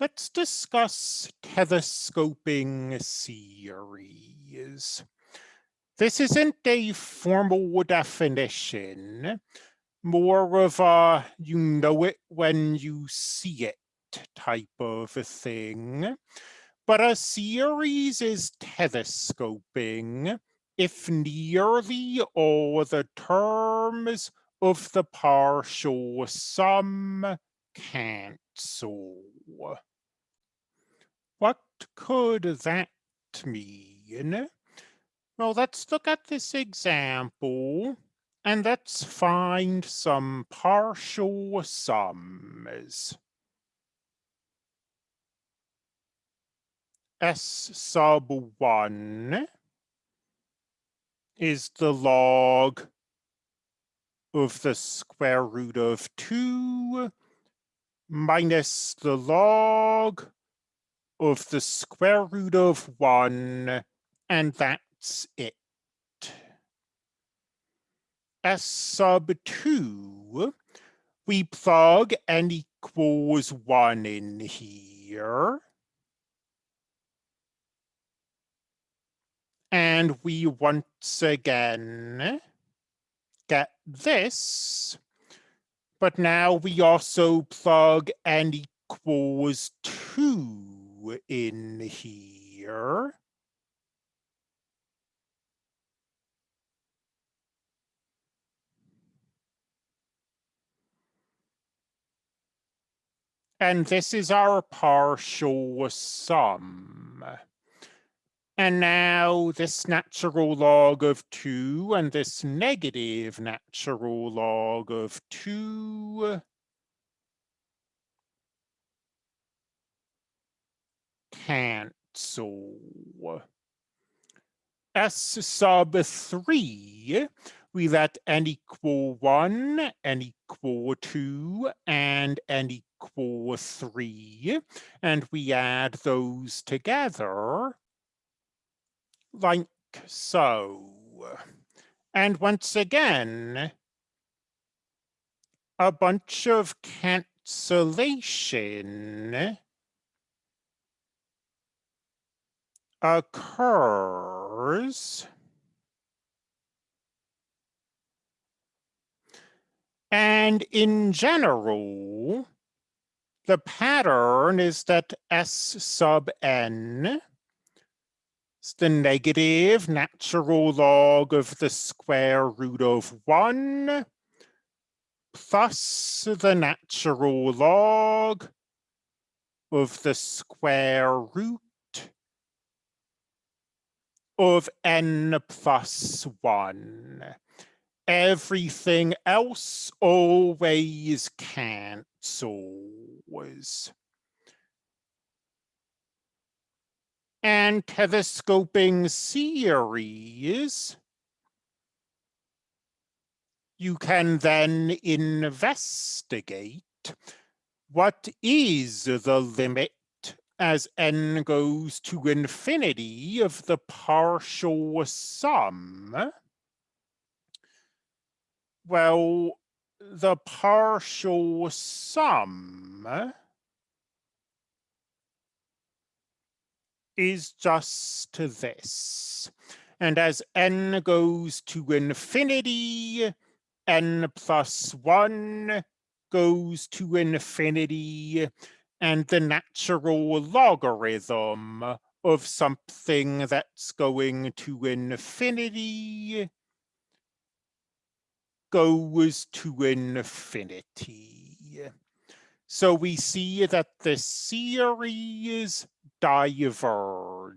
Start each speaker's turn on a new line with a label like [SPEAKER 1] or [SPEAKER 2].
[SPEAKER 1] let's discuss telescoping series. This isn't a formal definition, more of a you know it when you see it type of thing. But a series is telescoping if nearly all the terms of the partial sum cancel. What could that mean? Well, let's look at this example and let's find some partial sums. S sub 1 is the log of the square root of 2 minus the log of the square root of 1, and that's it. S sub 2, we plug n equals 1 in here. And we once again get this but now we also plug n equals 2 in here. And this is our partial sum. And now this natural log of 2 and this negative natural log of 2 cancel. S sub 3, we let n equal 1, n equal 2, and n equal 3, and we add those together like so. And once again, a bunch of cancellation occurs. And in general, the pattern is that S sub n it's the negative natural log of the square root of 1 plus the natural log of the square root of n plus 1. Everything else always cancels. And telescoping series, you can then investigate what is the limit as n goes to infinity of the partial sum. Well, the partial sum is just this. And as n goes to infinity, n plus 1 goes to infinity, and the natural logarithm of something that's going to infinity goes to infinity. So we see that the series diverges.